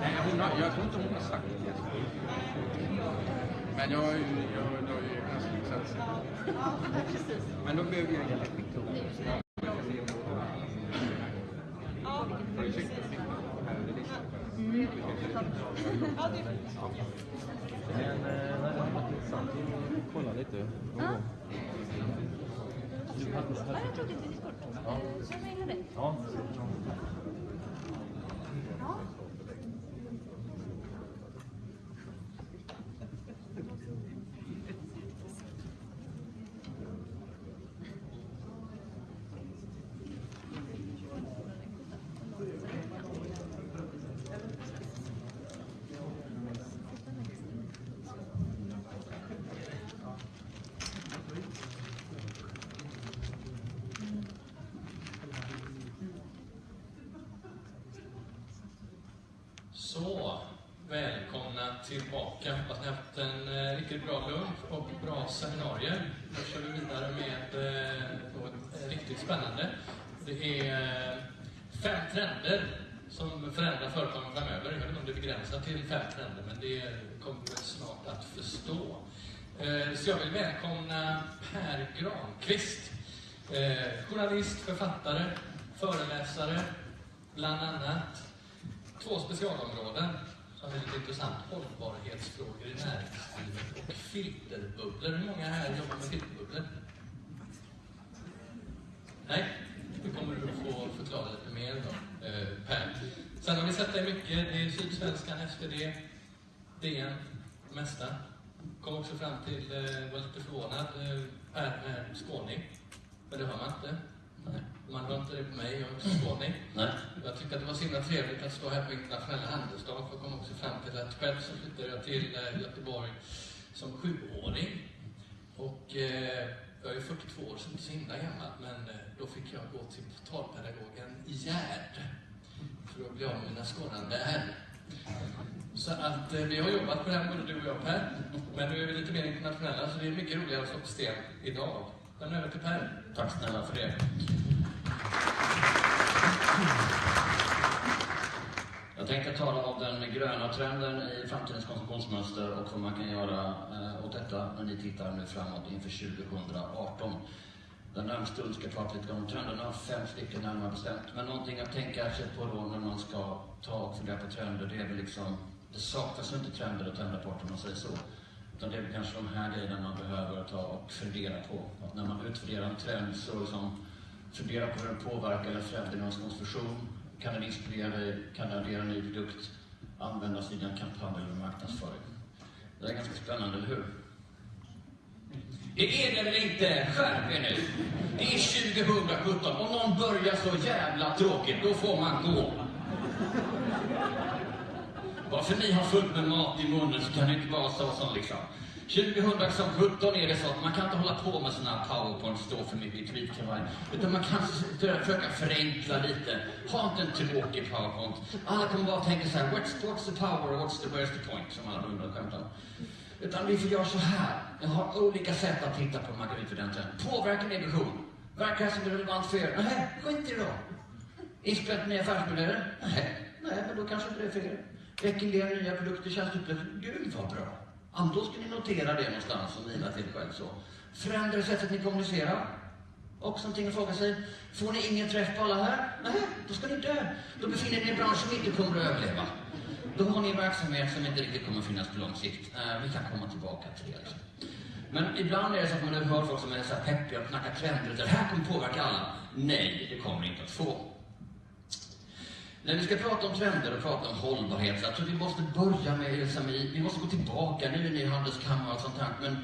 Nej, hon har, jag tror inte hon har sagt det. Men jag, jag, jag, jag är ganska licens. Men då behöver jag hjälp. Sikta? Men det intressant att kolla lite. Ja. jag tog ett visitkort. Ja. Känner du igen det? Ja. Ja. Så, välkomna tillbaka. Hoppas ni har haft en eh, riktigt bra lunch och bra seminarier. Nu kör vi vidare med eh, något eh, riktigt spännande. Det är eh, fem trender som förändrar företagen framöver. Jag vet inte om det är begränsat till fem trender, men det kommer vi snart att förstå. Eh, så jag vill välkomna Per Granqvist. Eh, journalist, författare, föreläsare, bland annat. Två specialområden som lite intressant. Hållbarhetsfrågor i näringslivet och filterbubblor. Hur många här jobbar med filterbubblor? Nej, det kommer du att få förklara lite mer då, eh, Per. Sen har vi sett dig mycket. Det är Sydsvenskan, SvD, DN, mesta. Kom också fram till, eh, var lite förvånad, eh, Per är skåning. Men det hör man inte. Nej. Man hör inte det på mig, jag är också skåning. Nej. Jag tyckte att det var så himla trevligt att stå här på internationella handelsdagen för jag kom också fram till att själv så flyttade jag till eh, Göteborg som sjuåring. Och eh, jag är 42 år, så inte så himla gammal, men eh, då fick jag gå till portalpedagogen i Gärd för att bli av med mina skådande R. Så att eh, vi har jobbat på det här, både du och jag Per. Men nu är vi lite mer internationella, så det är mycket roligare att stå på sten idag. Lämna över till Per. Tack snälla för det. Jag tänkte tala om den gröna trenden i framtidens konsumtionsmönster och vad man kan göra eh, åt detta när ni tittar nu framåt inför 2018. Den närmaste stund ska jag prata lite om trenderna, fem stycken närmare bestämt. Men någonting att tänka sig på då när man ska ta och fundera på trender, det är väl liksom, det saknas ju inte trender och trendrapporter om man säger så. Utan det är väl kanske de här grejerna man behöver ta och fundera på. Att när man utvärderar en trend så liksom fundera på hur den påverkar eller förändrar någons konsumtion. Kan den inspirera dig? Kan den addera en ny produkt? Användas i din kampanj eller marknadsföring? Det är ganska spännande, eller hur? Det är det väl inte? Skärp er nu! Det är 2017. Om någon börjar så jävla tråkigt, då får man gå. Bara för ni har fullt med mat i munnen så kan det inte vara så som liksom. 2017 är det så att man kan inte hålla på med sådana här powerpoint, stå för mycket i tweetkavaj. Utan man kan försöka förenkla lite. Ha inte en tråkig powerpoint. Alla kommer bara tänka så här, what's, what's the power, what's the, where's the point? Som alla hundar skämtar om. Utan vi får göra så här. Jag har olika sätt att titta på man Påverka utvärdera min vision? Verkar det som är relevant för er? Nähä, skit i det då. Inspelat nya affärsmodeller? Nej, nej, men då kanske inte det är för er. Rekommendera nya produkter, tjänsteupplevelser? Gud vad bra. Ja, då ska ni notera det någonstans och mila till själv så. Förändrar sättet ni kommunicerar? Också någonting att fråga sig. Får ni ingen träff på alla här? Nej, då ska ni dö. Då befinner ni er i en bransch som inte kommer att överleva. Då har ni en verksamhet som inte riktigt kommer att finnas på lång sikt. Eh, vi kan komma tillbaka till det. Liksom. Men ibland är det så att man hör folk som är så här peppiga och knackar trender. Det här kommer påverka alla. Nej, det kommer ni inte att få. När vi ska prata om trender och prata om hållbarhet, så jag tror vi måste börja med liksom, Vi måste gå tillbaka, nu är ni i handelskammare och sånt här, men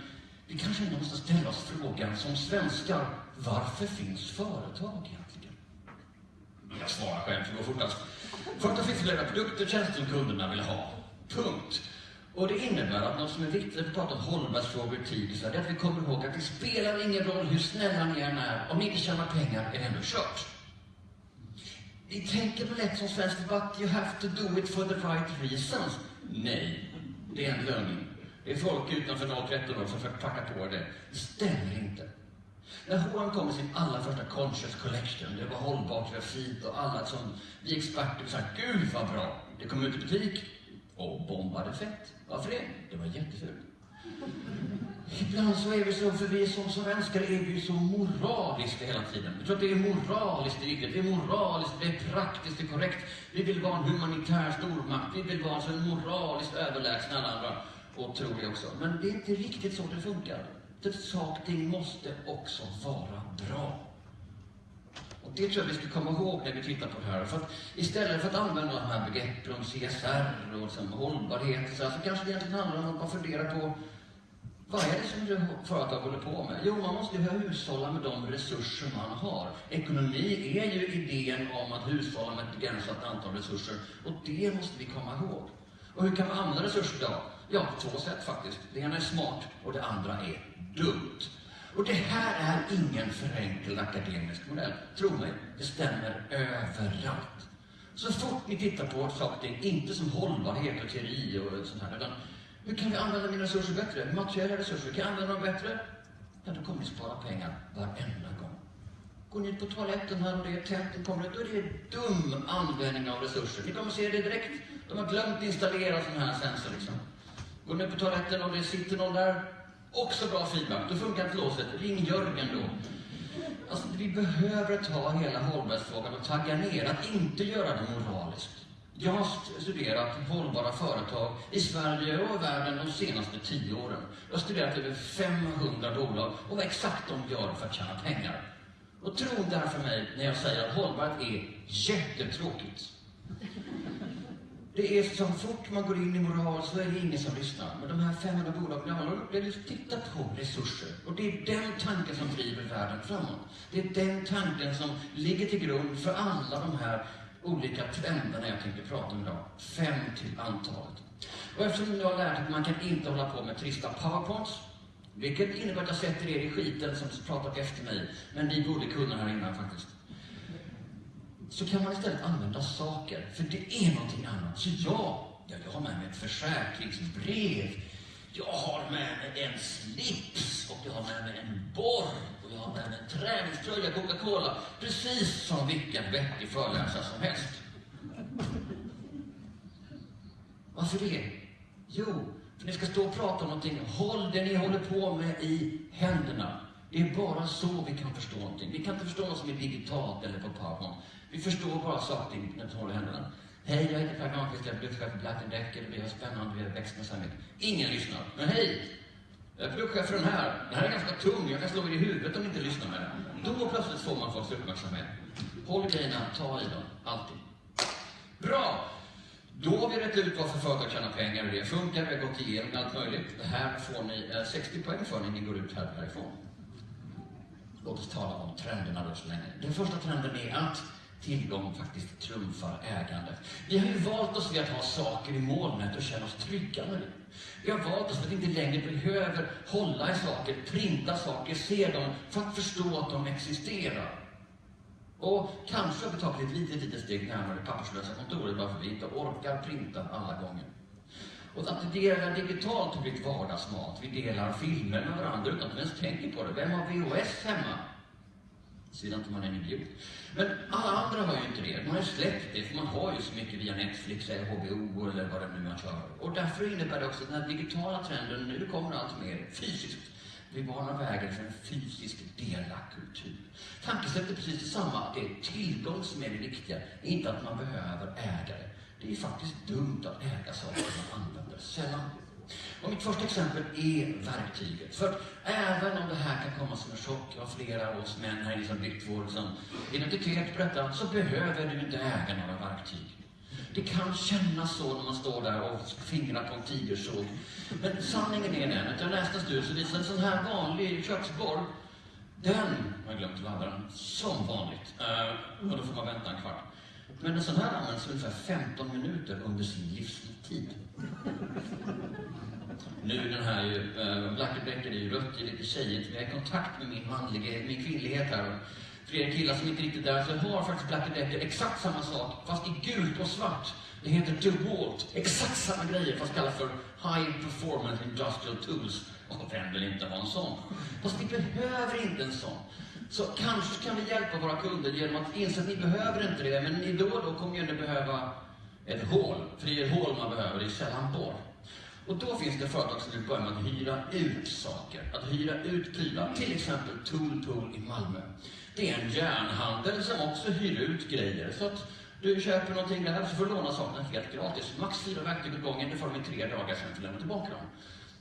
vi kanske ändå måste ställa oss frågan som svenskar, varför finns företag egentligen? Jag svarar själv, för det går fortast. För att det finns flera produkter och tjänster som kunderna vill ha. Punkt. Och det innebär att något som är viktigt när vi pratar om hållbarhetsfrågor i tid, så är det att vi kommer ihåg att det spelar ingen roll hur snälla ni än är, om ni inte tjänar pengar är det ändå kört. Vi tänker väl lätt som svensk debatt, you have to do it for the right reasons. Nej, det är en lögn. Det är folk utanför 013 år som försöker packa på det. Det stämmer inte. När H&M kom med sin allra första Conscious Collection, det var hållbart, det var fint och alla som vi experter sa, gud vad bra. Det kom ut i butik och bombade fett. Varför det? Det var jättefult. Ibland så är vi så, för vi som svenskar är vi så moraliska hela tiden. Vi tror att det är moraliskt riktigt. Det är moraliskt, det är praktiskt, det är korrekt. Vi vill vara en humanitär stormakt. Vi vill vara så moraliskt överlägsna alla andra. Och tror det också. Men det är inte riktigt så det funkar. Det saker och ting måste också vara bra. Och det tror jag vi ska komma ihåg när vi tittar på det här. För att istället för att använda de här begreppen om CSR och liksom hållbarhet så, här, så kanske det egentligen handlar om att man fundera på vad är det som företag håller på med? Jo, man måste ju hushålla med de resurser man har. Ekonomi är ju idén om att hushålla med ett begränsat antal resurser och det måste vi komma ihåg. Och hur kan vi använda resurser då? Ja, på två sätt faktiskt. Det ena är smart och det andra är dumt. Och det här är ingen förenklad akademisk modell. Tro mig, det stämmer överallt. Så fort ni tittar på saker inte som hållbarhet och teori och sånt här, utan hur kan vi använda mina resurser bättre? Materiella resurser, kan jag använda dem bättre? Ja, då kommer vi spara pengar varenda gång. Går ni ut på toaletten här och det är tänt, det kommer då är det dum användning av resurser. Ni kommer se det direkt. De har glömt installera sådana här sensor liksom. Går ni ut på toaletten och det sitter någon där, också bra feedback. Då funkar inte låset. Ring Jörgen då. Alltså, vi behöver ta hela hållbarhetsfrågan och tagga ner, att inte göra det moraliskt. Jag har studerat hållbara företag i Sverige och i världen de senaste tio åren. Jag har studerat över 500 bolag och vad exakt de gör för att tjäna pengar. Och tro därför mig när jag säger att hållbarhet är jättetråkigt. Det är så fort man går in i moral så är det ingen som lyssnar. Men de här 500 bolagen, ja, de vill på resurser. Och det är den tanken som driver världen framåt. Det är den tanken som ligger till grund för alla de här olika trenderna jag tänkte prata om idag. Fem till antalet. Och eftersom jag har lärt att man kan inte hålla på med trista powerpoints, vilket innebär att jag sätter er i skiten som pratat efter mig, men ni borde kunna här innan faktiskt så kan man istället använda saker, för det är någonting annat. Så jag, ja jag har med mig ett försäkringsbrev, jag har med mig en slips och jag har med mig en borr jag har med mig en träningströja, Coca-Cola, precis som vilken vettig föreläsare som helst. Varför det? Jo, för ni ska stå och prata om någonting. Håll det ni håller på med i händerna. Det är bara så vi kan förstå någonting. Vi kan inte förstå något som är digitalt eller på PowerPoint. Vi förstår bara saker när vi håller händerna. Hej, jag heter Per Granqvist, jag är produktchef på Black Decker. Vi har spännande, vi har växt med. Ingen lyssnar. Men hej! Jag är produktchef för den här. Den här är ganska tung, jag kan slå er i huvudet om ni inte lyssnar med den. Då plötsligt får man folks uppmärksamhet. Håll grejerna, ta i dem, alltid. Bra! Då har vi rätt ut varför företag tjänar pengar, hur det funkar, vi har gått igenom allt möjligt. Det här får ni eh, 60 poäng för när ni går ut här härifrån. Låt oss tala om trenderna då så länge. Den första trenden är att tillgång faktiskt trumfar ägandet. Vi har ju valt oss vid att ha saker i molnet och känna oss trygga med det. Vi har valt oss för att inte längre behöver hålla i saker, printa saker, se dem för att förstå att de existerar. Och kanske har vi tagit ett litet, litet steg närmare det papperslösa kontoret bara för att vi inte orkar printa alla gånger. Och att dela digitalt har blivit vardagsmat. Vi delar filmer med varandra utan att vi ens tänker på det. Vem har VHS hemma? Sidan inte man är en idiot. Men alla andra har ju inte det. Man har ju släppt det, för man har ju så mycket via Netflix eller HBO eller vad det nu man kör. Och därför innebär det också att den här digitala trenden nu kommer allt mer fysiskt. Vi banar vägen för en fysisk delakkultur. Tankesättet är precis detsamma. att Det är tillgång som är det viktiga, inte att man behöver äga det. Det är faktiskt dumt att äga saker man använder sällan. Och mitt första exempel är verktyget. För att även om det här kan komma som en chock av flera av oss män här liksom byggt vår liksom, identitet på detta, så behöver du inte äga några verktyg. Det kan kännas så när man står där och fingrar på en tigersåg. Men sanningen är den att jag läste en studie som visar en sån här vanlig köksborr, den har jag glömt att ladda den, som vanligt. Uh, och då får man vänta en kvart. Men en sån här används ungefär 15 minuter under sin livstid. Nu den här ju, eh, äh, Blackebäcken är ju rött, det är lite tjejigt. Vi har kontakt med min manlighet, min kvinnlighet här. För er killar som inte riktigt är så har faktiskt Blackebäcken exakt samma sak, fast i gult och svart. Det heter DeWalt. Exakt samma grejer, fast kallas för High Performance Industrial Tools. Och vem vill inte ha en sån? Fast vi behöver inte en sån. Så kanske kan vi hjälpa våra kunder genom att inse att ni behöver inte det, men ni då och då kommer ju ändå behöva ett hål. För det är ett hål man behöver, det är sällan borr. Och då finns det företag som vill börja med att hyra ut saker, att hyra ut prylar. Till exempel Tool Tool i Malmö. Det är en järnhandel som också hyr ut grejer. Så att du köper någonting där så får du låna sakerna helt gratis. Max fyra verktyg åt gången, det får de i tre dagar, sen får du lämna tillbaka dem.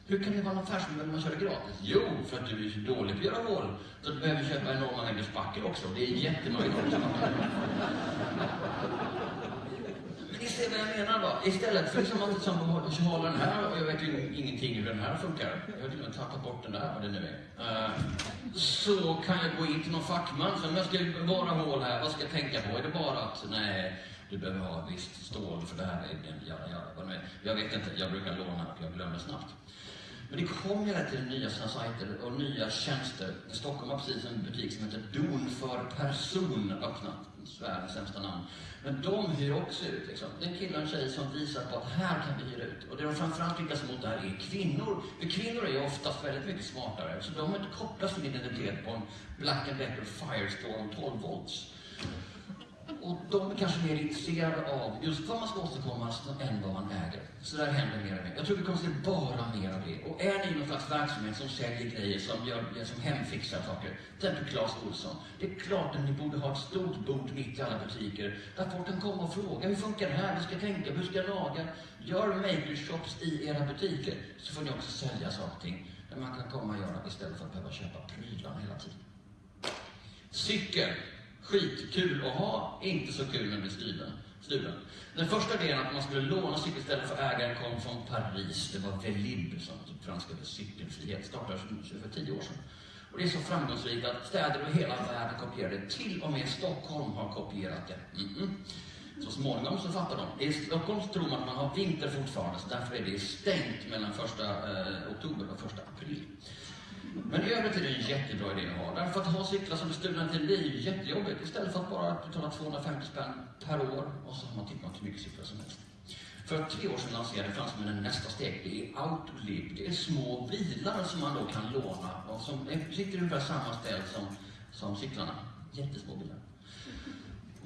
Hur kan det vara en affärsmodell när man kör det gratis? Jo, för att du är så dålig på att göra hål. Så att du behöver köpa enorma mängder spackel också. Det är jättemånga ni ser vad jag menar va? Istället för liksom att liksom håller den här, och jag vet ju ingenting hur den här funkar. Jag har till och med tappat bort den där, vad det nu är. Uh, så kan jag gå in till någon fackman, så om jag ska bara hål här, vad ska jag tänka på? Är det bara att, nej, du behöver ha visst stål för det här, är en jada, jada, vad nu är. Jag vet inte, jag brukar låna, jag glömmer snabbt. Men det kommer hela tiden nya sajter och nya tjänster. Stockholm har precis en butik som heter Don för person öppnat. Världens sämsta namn. Men de hyr också ut. Liksom. Det är en kille och en tjej som visar på att här kan vi hyra ut. Och det de framförallt riktar sig mot där är kvinnor. För kvinnor är ju oftast väldigt mycket smartare. Så de har inte kopplat sin identitet på en Black and Decker Firestorm 12 volts. Och de är kanske mer intresserade av just vad man ska åstadkomma än vad man äger. Så där händer mer och mer. Jag tror vi kommer att se bara mer av det. Och är ni någon slags verksamhet som säljer grejer, som, gör, som hemfixar saker, till exempel Clas Ohlson. Det är klart att ni borde ha ett stort bord mitt i alla butiker, där folk kan komma och fråga, hur funkar det här? Hur ska jag tänka? Hur ska jag laga? Gör makershops i era butiker, så får ni också sälja saker och ting där man kan komma och göra istället för att behöva köpa prylar hela tiden. Cykel skitkul att ha, inte så kul när det blir stulen. stulen. Den första idén att man skulle låna cykel istället för ägaren kom från Paris. Det var Velib som typ franska cykelfrihet, startade för tio år sedan. Och det är så framgångsrikt att städer över hela världen kopierar det. Till och med Stockholm har kopierat det. Mm -mm. Så småningom så fattar de. I Stockholm tror man att man har vinter fortfarande, så därför är det stängt mellan första eh, oktober och första april. Men i övrigt är det en jättebra idé att ha. Därför att ha cyklar som är stulna till liv är ju jättejobbigt. Istället för att bara betala 250 spänn per år och så har man tillgång till mycket cyklar som helst. För tre år sedan lanserade fransmännen nästa steg. Det är Autolib. Det är små bilar som man då kan låna och som sitter ungefär samma ställ som, som cyklarna. Jättesmå bilar.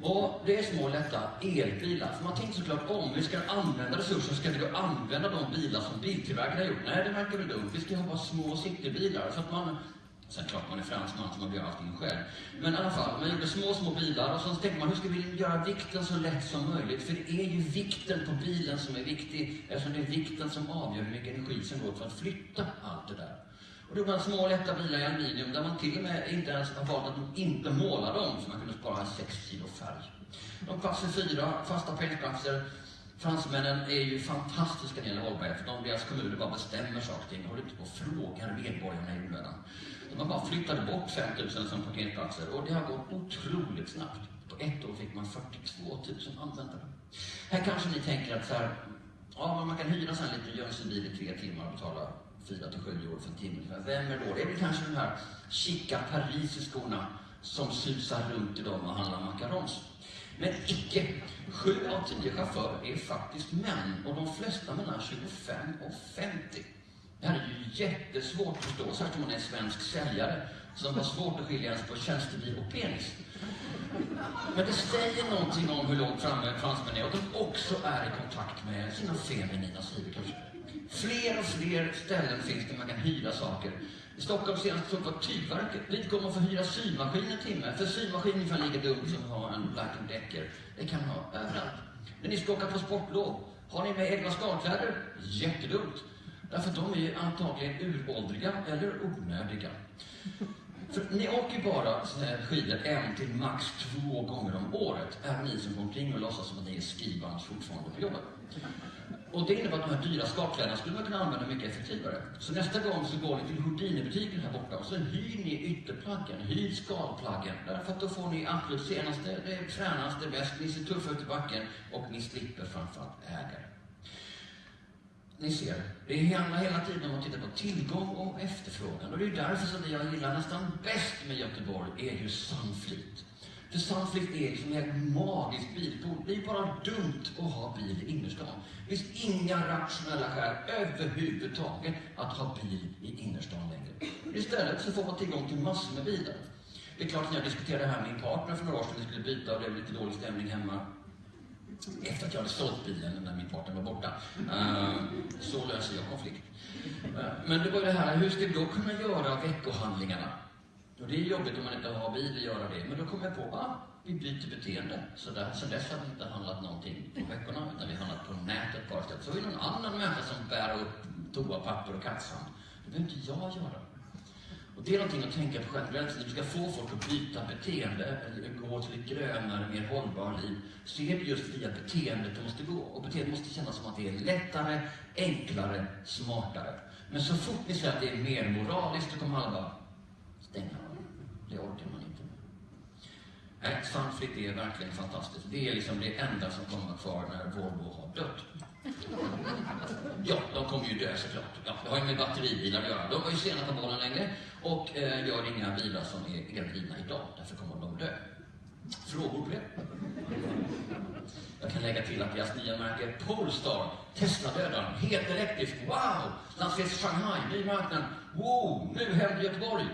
Och det är små lätta elbilar. För man tänkte såklart om vi ska använda resurser, ska vi då använda de bilar som biltillverkarna har gjort? Nej, det verkar väl dumt. Vi ska ha bara små citybilar. Så att man, sen klart man är fransman så man gör allting själv. Men i alla fall, man gjorde små, små bilar och så tänkte man hur ska vi göra vikten så lätt som möjligt? För det är ju vikten på bilen som är viktig eftersom det är vikten som avgör hur mycket energi som går för att flytta allt det där. Och det var små lätta bilar i aluminium där man till och med inte ens har valt att inte måla dem så man kunde spara 6 kilo färg. De passar fyra fasta pälsplatser. Fransmännen är ju fantastiska när det gäller hållbarhet för de, deras kommuner bara bestämmer saker och ting och håller inte på och frågar medborgarna i onödan. De har bara flyttade bort 5000 som parkeringsplatser och det har gått otroligt snabbt. På ett år fick man 42 000 användare. Här kanske ni tänker att så här, ja, man kan hyra en liten Jönssonbil i tre timmar och betala 4 till 7 år för en timme. Vem är då? Det är väl kanske de här chica parisiskorna som susar runt idag och handlar macarons. Men icke. Sju av tio chaufförer är faktiskt män och de flesta mellan 25 och 50. Det här är ju jättesvårt att förstå, särskilt om man är svensk säljare som har svårt att skilja ens på tjänstebil och penis. Men det säger någonting om hur långt framme fransmän är och att de också är i kontakt med sina feminina sidor kanske. Fler och fler ställen finns där man kan hyra saker. I Stockholm senast såg var Tygverket. Dit går man få hyra symaskin en timme. För symaskin är ungefär lika dumt som att ha en Black Decker. Det kan man ha överallt. När ni ska åka på sportlov, har ni med egna skalkläder? Jättedumt. Därför att de är antagligen uråldriga eller onödiga. För ni åker bara eh, skidor en till max två gånger om året. Även ni som går omkring och låtsas som att ni är skrivbands fortfarande på jobbet. Och det innebär att de här dyra skakkläderna skulle man kunna använda mycket effektivare. Så nästa gång så går ni till Houdini-butiken här borta och så hyr ni ytterplaggen, hyr skalplaggen. Därför att då får ni absolut senaste, det fränaste, bäst, ni ser tuffa ut i backen och ni slipper framförallt ägare. Ni ser, det handlar hela tiden om att titta på tillgång och efterfrågan. Och det är därför som det jag gillar nästan bäst med Göteborg är ju Sunfleet. För Sunflift är liksom ett magiskt bilpool. Det är bara dumt att ha bil i innerstan. Det finns inga rationella skäl överhuvudtaget att ha bil i innerstan längre. Istället så får man tillgång till massor med bilar. Det är klart, när jag diskuterade det här med min partner för några år sedan, vi skulle byta och det blev lite dålig stämning hemma. Efter att jag hade sålt bilen när min partner var borta. Eh, så löser jag konflikt. Eh, men det var ju det här, hur ska vi då kunna göra veckohandlingarna? Och det är jobbigt om man inte har bil att göra det. Men då kom jag på, att Vi byter beteende. Så där, sen dess har vi inte handlat någonting på veckorna, utan vi har handlat på nätet bara istället. Så har vi någon annan människa som bär upp toapapper och kattsand. Det behöver inte jag göra. Och det är någonting att tänka på generellt. Alltså, När du ska få folk att byta beteende eller gå till ett grönare, mer hållbart liv, så är det just via beteendet det måste gå. Och beteendet måste kännas som att det är lättare, enklare, smartare. Men så fort ni säger att det är mer moraliskt, då kommer alla bara stänga. Det orkar man inte med. Nej, Sunflit är verkligen fantastiskt. Det är liksom det enda som kommer vara kvar när Volvo har dött. Ja, de kommer ju dö såklart. Ja, det har ju med batteribilar att göra. De var ju sena på bollen länge och eh, gör inga bilar som är eldrivna idag. Därför kommer de dö. Frågor på det? Jag kan lägga till att deras nya märke Polestar, Tesla-dödaren, helt elektrisk, wow! Lanseras i Shanghai, ny marknad, wow! Nu händer Göteborg.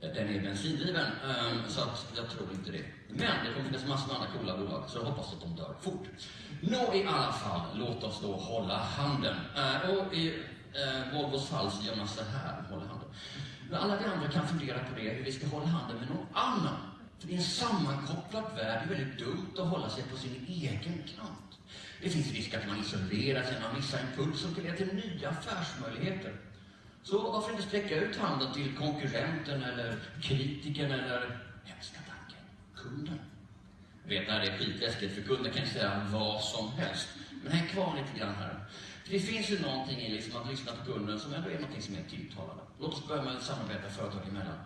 Den är bensindriven, ehm, så att jag tror inte det. Men det kommer finnas massor med andra coola bolag, så jag hoppas att de dör fort. Nå, i alla fall, låt oss då hålla handen. Ehm, och i ehm, Volvos fall så gör man så här, håller handen. Men alla vi andra kan fundera på det, hur vi ska hålla handen med någon annan. För i en sammankopplad värld är det väldigt dumt att hålla sig på sin egen kant. Det finns risk att man isolerar sig, man missar impulser som kan leda till nya affärsmöjligheter. Så varför inte sträcka ut handen till konkurrenten eller kritikern eller, hemska tanken, kunden? Vet vet, det här är skitläskigt för kunden kan ju säga vad som helst. Men häng kvar lite grann här. För det finns ju någonting i liksom att lyssna på kunden som ändå är någonting som är tilltalande. Låt oss börja med att samarbeta företag emellan.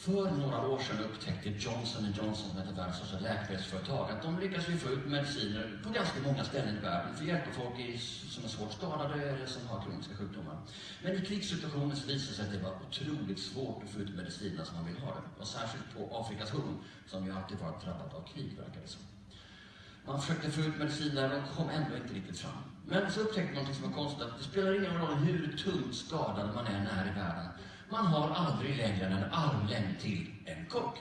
För några år sedan upptäckte Johnson Johnson, som heter världens största läkemedelsföretag, att de lyckas ju få ut mediciner på ganska många ställen i världen för att hjälpa folk i, som är svårt skadade eller som har kroniska sjukdomar. Men i krigssituationer så visade det sig att det var otroligt svårt att få ut medicinerna som man vill ha dem. Och särskilt på Afrikas horn, som ju alltid varit drabbat av krig, verkar det som. Man försökte få ut mediciner, men kom ändå inte riktigt fram. Men så upptäckte man något som var konstigt, att det spelar ingen roll hur tungt skadad man är när i världen. Man har aldrig längre än en armlängd till en kock.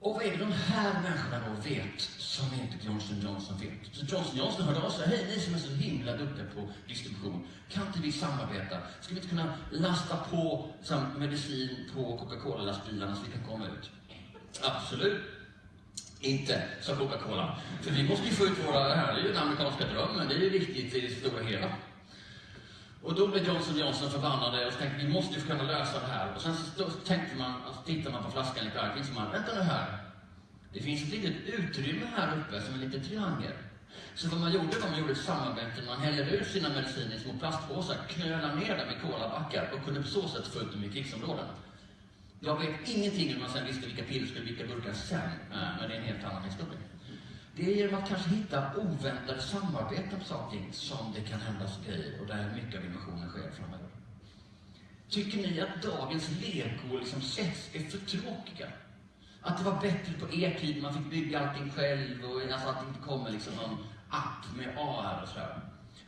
Och vad är det de här människorna då vet som inte Johnson Johnson vet? Så Johnson Johnson hörde av sig, hej ni som är så himla duktiga på distribution, kan inte vi samarbeta? Ska vi inte kunna lasta på medicin på Coca-Cola-lastbilarna så vi kan komma ut? Absolut. Inte, sa Coca-Cola. För vi måste ju få ut våra, det här är ju den amerikanska drömmen, det är ju viktigt i det stora hela. Och då blev Johnson Johnson förbannade och så tänkte vi måste ju kunna lösa det här. Och sen så då tänkte man, alltså, tittar man på flaskan lite argt, så man, vänta nu här. Det finns ett litet utrymme här uppe som en liten triangel. Så vad man gjorde var man gjorde ett samarbete, man hällde ut sina mediciner i små plastpåsar, knölade ner dem i kolabackar och kunde på så sätt få ut dem i krigsområden. Jag vet ingenting hur man sen visste vilka piller skulle vilka burkar sen, eh, men det är en helt annan historia. Det är genom att kanske hitta oväntade samarbeten på saker som det kan hända grejer och där mycket av innovationen sker framöver. Tycker ni att dagens lego liksom sets är för tråkiga? Att det var bättre på er tid, man fick bygga allting själv och alltså att det inte kommer liksom någon app med AR och sådär.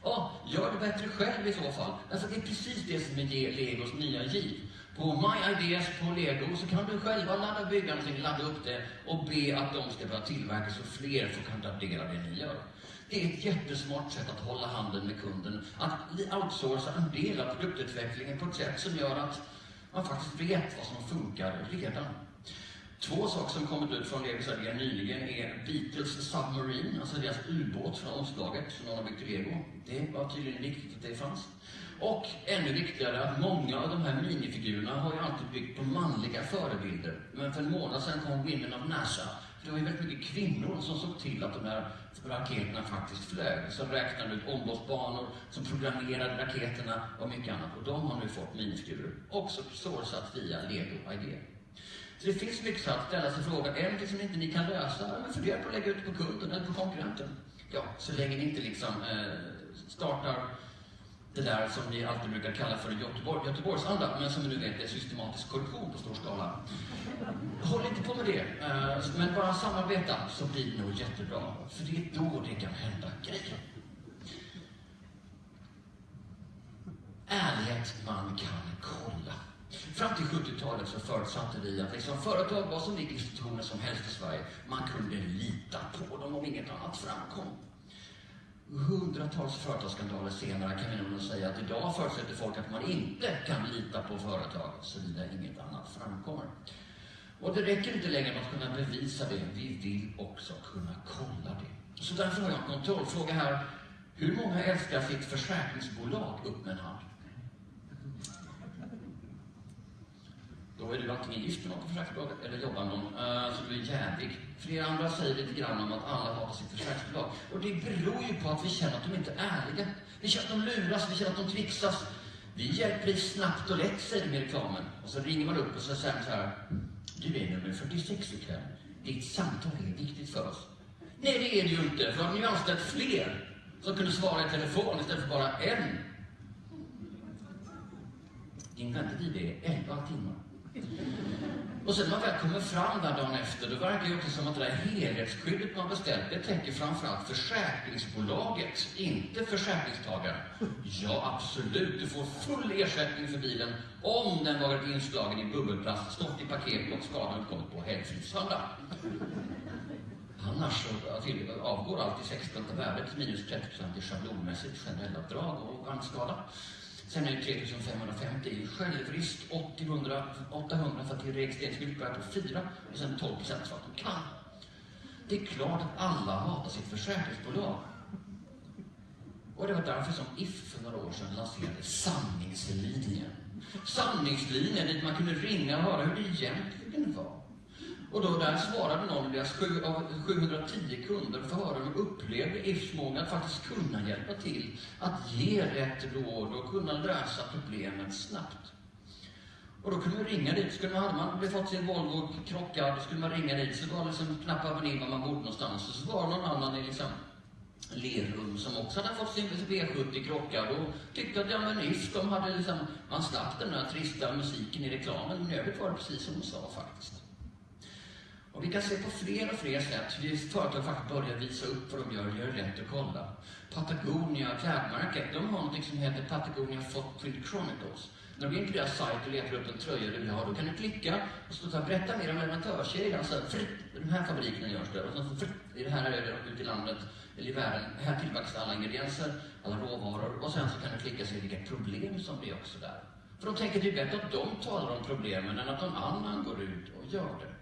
Ja, gör det bättre själv i så fall. Därför det är precis det som är Legos nya giv. På My Ideas på Lego så kan du själva ladda bygga någonting, ladda upp det och be att de ska börja tillverka så fler får kan ta del av det ni gör. Det är ett jättesmart sätt att hålla handen med kunden, att outsourca en del av produktutvecklingen på ett sätt som gör att man faktiskt vet vad som funkar redan. Två saker som kommit ut från Lego Sverige nyligen är Beatles Submarine, alltså deras ubåt från omslaget som någon har byggt i Lego. Det var tydligen viktigt att det fanns. Och ännu viktigare att många av de här minifigurerna har ju alltid byggt på manliga förebilder. Men för en månad sedan kom Women of NASA. För det var ju väldigt mycket kvinnor som såg till att de här raketerna faktiskt flög. Som räknade ut omloppsbanor, som programmerade raketerna och mycket annat. Och de har nu fått minifigurer. Också sourcat via Lego Idea. Så det finns mycket så att ställa sig frågan, är det som inte ni kan lösa? Men fundera på att lägga ut det på kunden eller på konkurrenten. Ja, så länge ni inte liksom eh, startar det där som vi alltid brukar kalla för Göteborg, Göteborgsanda, men som vi nu vet är systematisk korruption på stor skala. Håll inte på med det, eh, men bara samarbeta så blir det nog jättebra. För det är då det kan hända grejer. Ärlighet man kan kolla. Fram till 70-talet så förutsatte vi att liksom företag var som vilka institutioner som helst i Sverige. Man kunde lita på dem om inget annat framkom. Hundratals företagsskandaler senare kan vi nog säga att idag förutsätter folk att man inte kan lita på företag såvida inget annat framkommer. Och det räcker inte längre med att kunna bevisa det, vi vill också kunna kolla det. Så därför har jag en kontrollfråga här. Hur många älskar sitt försäkringsbolag? Upp med en hand. Då är du antingen gift med någon på försäkringsbolaget eller jobbar med någon, eh, uh, så du är jävig. Flera andra säger lite grann om att alla hatar sitt försäkringsbolag. Och det beror ju på att vi känner att de inte är ärliga. Vi känner att de luras, vi känner att de trixas. Vi hjälper dig snabbt och lätt, säger de i reklamen. Och så ringer man upp och så säger man så här. Du är nummer 46 ikväll. Ditt samtal är viktigt för oss. Nej, det är det ju inte. För har ni ju anställt fler som kunde svara i telefon istället för bara en. Din väntetid är 11 timmar. Och sen när man väl kommer fram där dagen efter, då verkar det också som att det där helhetsskyddet man beställt, det täcker framförallt försäkringsbolaget, inte försäkringstagaren. Ja, absolut, du får full ersättning för bilen om den varit inslagen i bubbelplast, stått i paket och skadan uppkommit på helgfridssöndag. Annars så avgår alltid 16 värdet minus 30 i schablonmässigt generella drag och vagnskada. Sen är det 3550 i självrisk, 800, 800 för att det är registreringsskyltbörja på 4 och sen 12 procent för att de kan. Det är klart att alla hatar sitt försäkringsbolag. Och det var därför som If för några år sedan lanserade Sanningslinjen. Sanningslinjen dit man kunde ringa och höra hur det egentligen var. Och då där svarade någon av deras 710 kunder för att höra hur de upplevde Ifs att faktiskt kunna hjälpa till, att ge rätt råd och kunna lösa problemet snabbt. Och då kunde man ringa dit. Skulle man, hade man fått sin Volvo krockad, då skulle man ringa dit. Så var det liksom knappar man in var man bodde någonstans. Och så var det någon annan i liksom Lerum som också hade fått sin V70 krockad och tyckte att ja men If, de hade liksom, man slapp den där trista musiken i reklamen. Men i övrigt var det precis som de sa faktiskt. Och vi kan se på fler och fler sätt hur företag faktiskt börjar visa upp vad de gör, gör rätt att kolla. Patagonia, klädmärket, de har något som heter Patagonia Footprint Chronicles. När du går in på deras sajt och letar upp en tröja du vill ha, då kan du klicka och så här, berätta mer om leverantörskedjan. Så alltså, fritt, den här fabriken görs det. Och så i det här är det ute i landet, eller i världen. Här tillverkas alla ingredienser, alla råvaror. Och sen så kan du klicka och se vilka problem som blir också där. För de tänker att det är bättre att de talar om problemen än att någon annan går ut och gör det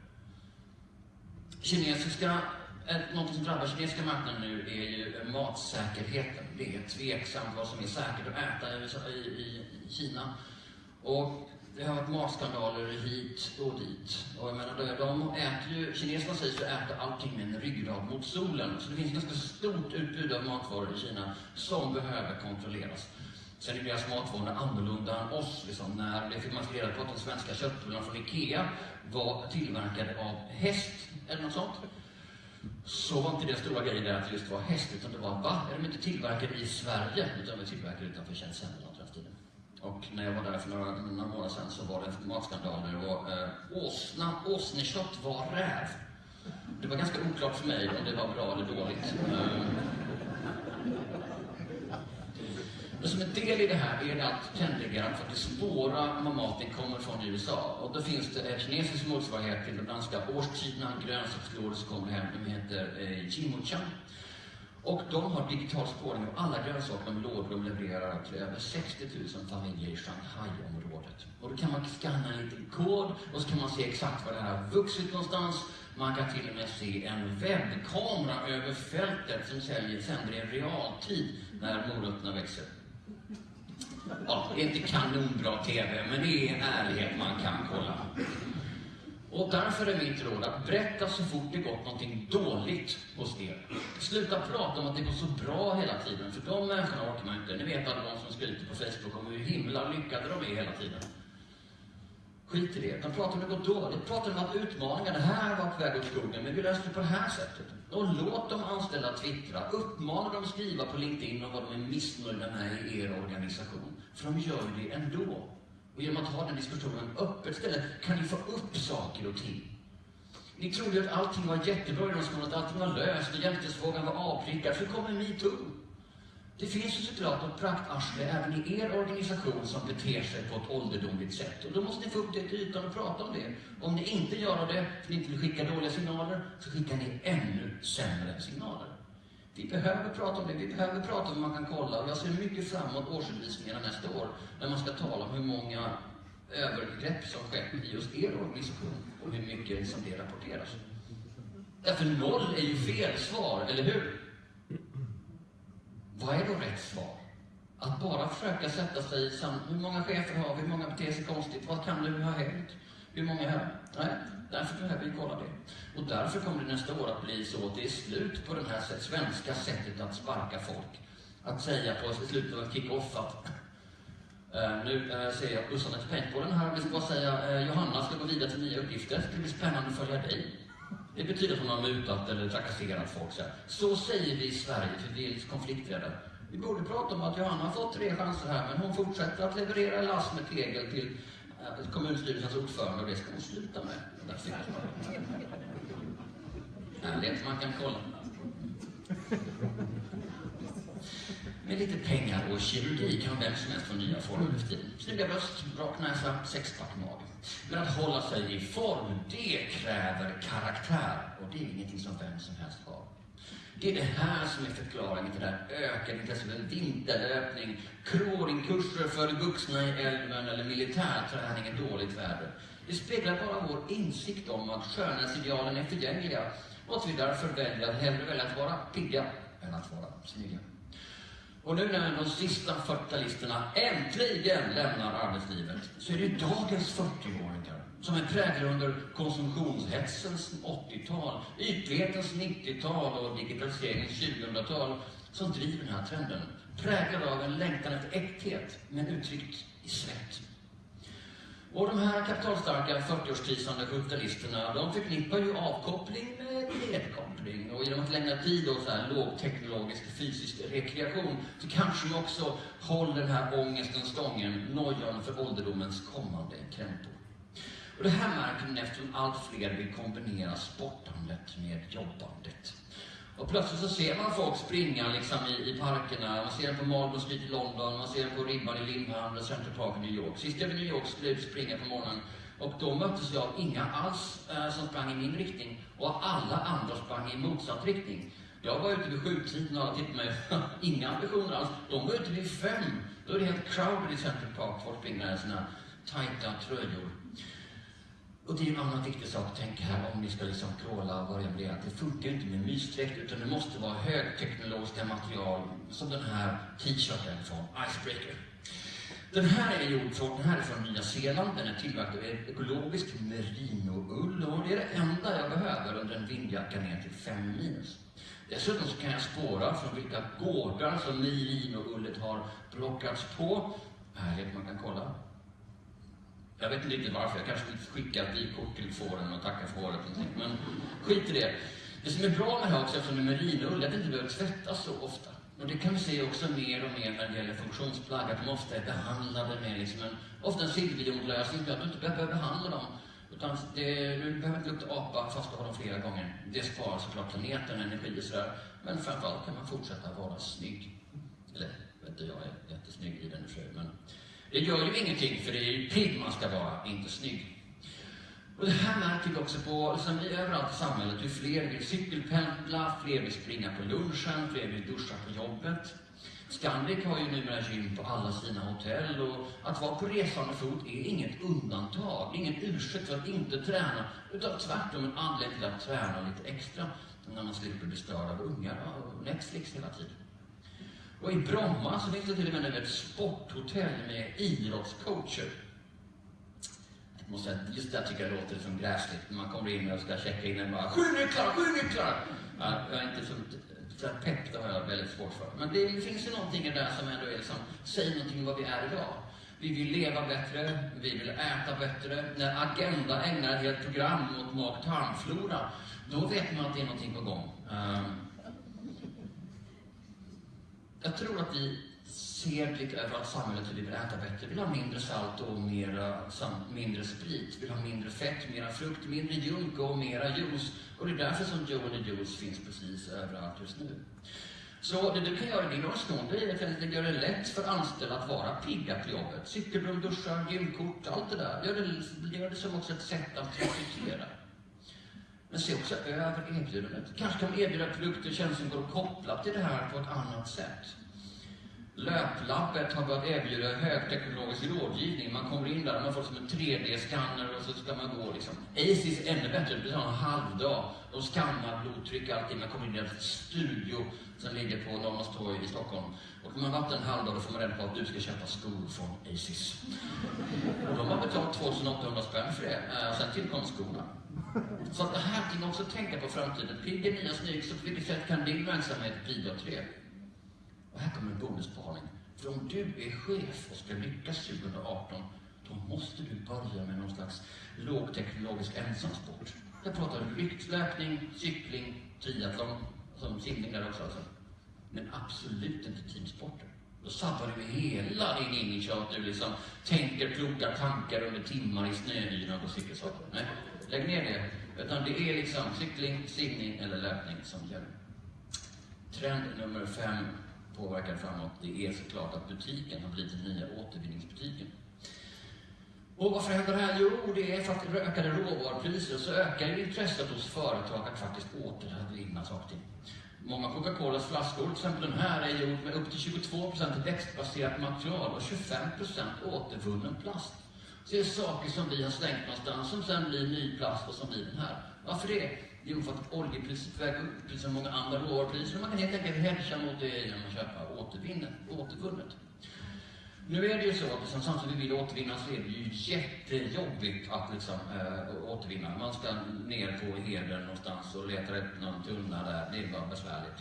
kinesiska, eh, något som drabbar kinesiska marknaden nu är ju matsäkerheten. Det är tveksamt vad som är säkert att äta i, i, i Kina. Och det har varit matskandaler hit och dit. Och jag menar, de äter ju, kineserna sägs ju äta allting med en ryggrad mot solen. Så det finns ganska stort utbud av matvaror i Kina som behöver kontrolleras. Sen är deras alltså matvanor annorlunda än oss. Liksom. När det fick man reda på att de svenska köttbullarna från IKEA var tillverkade av häst eller något sånt. Så var inte det stora grejen där att det just var häst, utan det var va? Är de inte tillverkade i Sverige? Utan de är tillverkade utanför Tjänstehemmen tiden. Och när jag var där för några, några månader sedan så var det matskandaler och eh, åsna, åsnekött var räv. Det var ganska oklart för mig om det var bra eller dåligt. Eh, men som en del i det här är det att tendriga att faktiskt spåra var maten kommer från i USA. Och då finns det en kinesisk motsvarighet till den danska årstiderna, grönsakslådor som kommer hem. De heter eh, Och de har digital spårning av alla grönsaker de lådor de levererar till över 60 000 familjer i Shanghai-området. Och då kan man skanna en liten kod och så kan man se exakt var det här har vuxit någonstans. Man kan till och med se en webbkamera över fältet som säljer, sänder i realtid när morötterna växer. Ja, det är inte kanonbra TV, men det är en ärlighet man kan kolla. Och därför är mitt råd att berätta så fort det gått någonting dåligt hos er. Sluta prata om att det går så bra hela tiden, för de människorna orkar man inte. Ni vet alla de som skryter på Facebook om hur himla lyckade de är hela tiden. Skit i det. De pratar om att det går dåligt. Pratar om att utmaningar, det här var på väg åt skogen, men vi löste det på det här sättet. Och låt de anställda twittra. Uppmana dem att skriva på LinkedIn om vad de är missnöjda med i er organisation. För de gör det ändå. Och genom att ha den diskussionen öppet istället kan ni få upp saker och ting. Ni trodde att allting var jättebra i den skolan, att allting var löst och jämställdhetsfrågan var avprickad. Så kommer metoo. Det finns ju såklart ett praktarsle även i er organisation som beter sig på ett ålderdomligt sätt. Och då måste ni få upp det till ytan och prata om det. Om ni inte gör det, för ni inte vill skicka dåliga signaler, så skickar ni ännu sämre signaler. Vi behöver prata om det. Vi behöver prata om hur man kan kolla. Och jag ser mycket fram emot årsredovisningarna nästa år, när man ska tala om hur många övergrepp som skett i just er organisation och hur mycket som det rapporteras. Därför noll är ju fel svar, eller hur? Vad är då rätt svar? Att bara försöka sätta sig i sam... Hur många chefer har vi? Hur många beter sig konstigt? Vad kan du ha hänt? Hur många här? Nej, därför behöver vi kolla det. Och därför kommer det nästa år att bli så att det är slut på det här svenska sättet att sparka folk. Att säga på slutet av en kick-off att Uh, nu uh, ser jag bussarna till paintballen här. Vi ska bara säga uh, Johanna ska gå vidare till nya uppgifter. Det ska bli spännande att följa dig. Det betyder att hon har mutat eller trakasserat folk. Så, så säger vi i Sverige, för vi är konflikträdda. Vi borde prata om att Johanna har fått tre chanser här, men hon fortsätter att leverera lass med tegel till äh, kommunstyrelsens ordförande och det ska hon sluta med. Ärlighet man kan kolla. Med lite pengar och kirurgi kan vem som helst få nya former för tiden. Snygga bröst, rak näsa, sexpack mage. Men att hålla sig i form, det kräver karaktär. Och det är ingenting som vem som helst har. Det är det här som är förklaringen till det här ökade intresset för vinterlöpning, kroringkurser för vuxna i älven eller militärträning i dåligt väder. Det speglar bara vår insikt om att skönhetsidealen är förgängliga och att vi därför väljer att hellre välja att vara pigga än att vara snygga. Och nu när de sista 40-talisterna äntligen lämnar arbetslivet så är det dagens 40-åringar som är präglade under konsumtionshetsens 80-tal, ytlighetens 90-tal och digitaliseringens 2000-tal som driver den här trenden. Präglade av en längtan efter äkthet, men uttryckt i svett. Och de här kapitalstarka 40-årskrisande kapitalisterna, de förknippar ju avkoppling med nedkoppling. Och genom att lämna tid åt så här lågteknologisk fysisk rekreation så kanske de också håller den här ångesten stången, nojan för ålderdomens kommande krämpor. Och det här märker man eftersom allt fler vill kombinera sportandet med jobbandet. Och plötsligt så ser man folk springa liksom i, i parkerna. Man ser dem på Marlboro Street i London, man ser dem på ribban i Limhamn och Central Park i New York. Sist jag var i New York skulle jag springa på morgonen och då möttes jag av inga alls eh, som sprang i min riktning och alla andra sprang i motsatt riktning. Jag var ute vid sjutiden och alla tittade på mig. Inga ambitioner alls. De var ute vid fem. Då är det helt crowded i Central Park. Folk springer i sina tajta tröjor. Och det är en annan viktig sak att tänka här om vi ska liksom kråla och börja bli att det funkar inte med mysdräkt utan det måste vara högteknologiska material som den här t-shirten från Icebreaker. Den här är gjord från, den här är från Nya Zeeland, den är tillverkad av ekologisk merinoull och det är det enda jag behöver under en vindjacka ner till 5 minus. Dessutom så kan jag spåra från vilka gårdar som merinoullet har plockats på. Härligt, man kan kolla. Jag vet inte riktigt varför, jag kanske skulle skicka ett vykort till fåren och tacka för håret Men skit i det. Det som är bra med det här också, eftersom det är merinoull, är att det inte behöver tvättas så ofta. Och det kan vi se också mer och mer när det gäller funktionsplagg, att de ofta är behandlade med liksom en, ofta en silverjonlösning så att du inte behöver behandla dem. Utan det, du behöver inte lukta apa fast du har dem flera gånger. Det sparar såklart planeten energi och sådär. Men framförallt kan man fortsätta vara snygg. Eller, vet du, jag är jättesnygg i den i men det gör ju ingenting, för det är ju pigg man ska vara, inte snygg. Och det här märker vi också på, liksom, överallt i samhället, hur fler vill cykelpendla, fler vill springa på lunchen, fler vill duscha på jobbet. Scandic har ju numera gym på alla sina hotell och att vara på resande fot är inget undantag, ingen ursäkt för att inte träna, utan tvärtom en anledning till att träna lite extra när man slipper bli störd av ungar och Netflix hela tiden. Och i Bromma så finns det till och med nu ett sporthotell med idrottscoacher. Jag måste säga, just det tycker jag låter som gräsligt när man kommer in och ska checka in en bara sju nycklar, sju nycklar! Ja, jag är inte så, så pepp, det har jag väldigt svårt för. Men det finns ju någonting där som ändå är liksom, säger någonting om vad vi är idag. Vi vill leva bättre, vi vill äta bättre. När Agenda ägnar ett helt program mot mag-tarmflora, då vet man att det är någonting på gång. Um, jag tror att vi ser lite över att samhället vi vill äta bättre. Vi vill ha mindre salt och mera, mindre sprit. Vi vill ha mindre fett, mera frukt, mindre junk och mera juice. Och det är därför som Joe and Juice finns precis överallt just nu. Så det du kan göra i din organisation, det är att göra det lätt för anställda att vara pigga på jobbet. Cykelrum, duschar, gymkort, allt det där. Gör det, gör det som också ett sätt att rekrytera. Men se också över erbjudandet. Kanske kan man erbjuda produkter och tjänster som går att koppla till det här på ett annat sätt. Löplabbet har börjat erbjuda högteknologisk rådgivning. Man kommer in där, man får som en 3D-scanner och så ska man gå liksom. Aces är ännu bättre, det tar en halvdag. De skannar blodtryck och allting. Man kommer in i en studio som ligger på Norrmalmstorg i Stockholm. Och man varit en halvdag då får man reda på att du ska köpa skor från Aces. Och de har betalat 2800 spänn för det. Och Sen tillkom skorna. Så att det här kan man också tänka på framtiden. Pigg är nya snygg, så på vilket sätt kan din verksamhet bidra till det? Och här kommer en bonusspaning. För om du är chef och ska lyckas 2018, då måste du börja med någon slags lågteknologisk ensamsport. Jag pratar lyftlöpning, cykling, triathlon, som simning där också alltså. Men absolut inte teamsporter. Då sabbar du hela din innerkör att du liksom tänker kloka tankar under timmar i snöyran på cykelsaker. Nej, lägg ner det. Utan det är liksom cykling, simning eller löpning som gäller. Trend nummer fem påverkar framåt, det är såklart att butiken har blivit den nya återvinningsbutiken. Och varför händer det här? Jo, det är för att ökade råvarupriser så ökar intresset hos företag att faktiskt återvinna saker. Många Coca-Colas flaskor, till exempel den här, är gjord med upp till 22% växtbaserat material och 25% återvunnen plast. Så det är saker som vi har slängt någonstans som sen blir ny plast och som blir den här. Varför det? Jo, för att oljepriset väger upp precis som många andra råvarupriser. Man kan helt enkelt hedga mot det genom att köpa återvinnet, återvunnet. Nu är det ju så att liksom, samtidigt som vi vill återvinna så är det ju jättejobbigt att liksom, äh, återvinna. Man ska ner på heden någonstans och leta upp någon tunna där. Det är bara besvärligt.